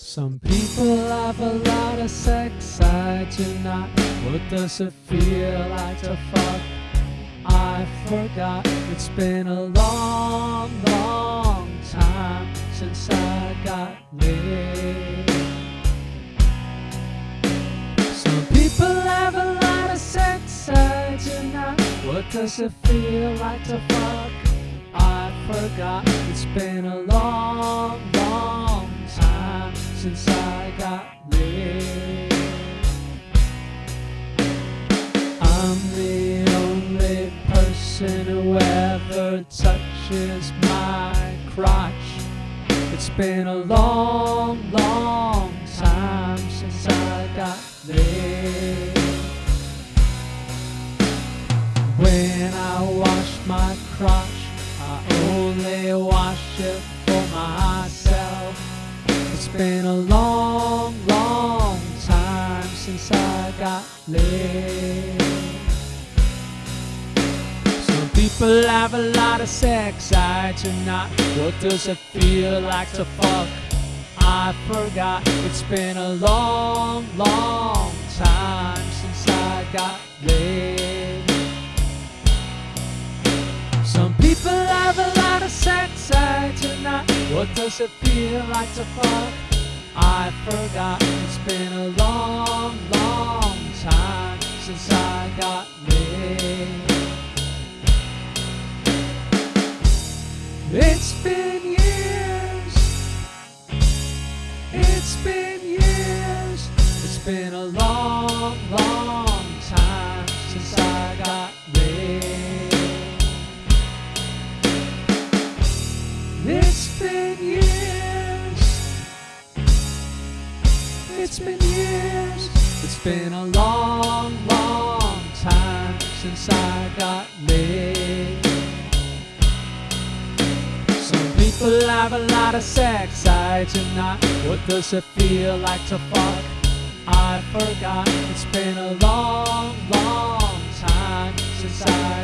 Some people have a lot of sex, I do not. What does it feel like to fuck? I forgot. It's been a long, long time since I got laid. Some people have a lot of sex, I do not. What does it feel like to fuck? I forgot. It's been a long, since I got laid. I'm the only person who ever touches my crotch. It's been a long, long time since I got laid. It's been a long, long time since I got laid. Some people have a lot of sex, I do not. What does it feel like to fuck? I forgot. It's been a long, long time since I got What does it feel like to fuck? I've forgotten, It's been a long, long time since I got laid. It's been years. It's been years. It's been a long, long It's been years. It's been a long, long time since I got laid. Some people have a lot of sex, I do not. What does it feel like to fuck? I forgot. It's been a long, long time since I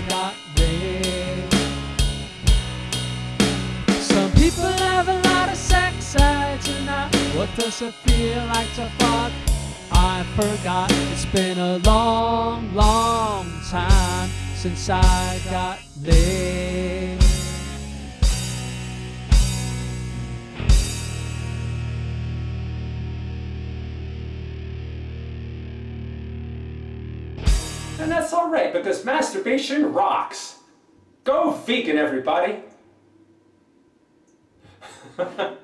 What does it feel like to fuck? I forgot. It's been a long, long time since I got laid. And that's alright because masturbation rocks. Go vegan, everybody.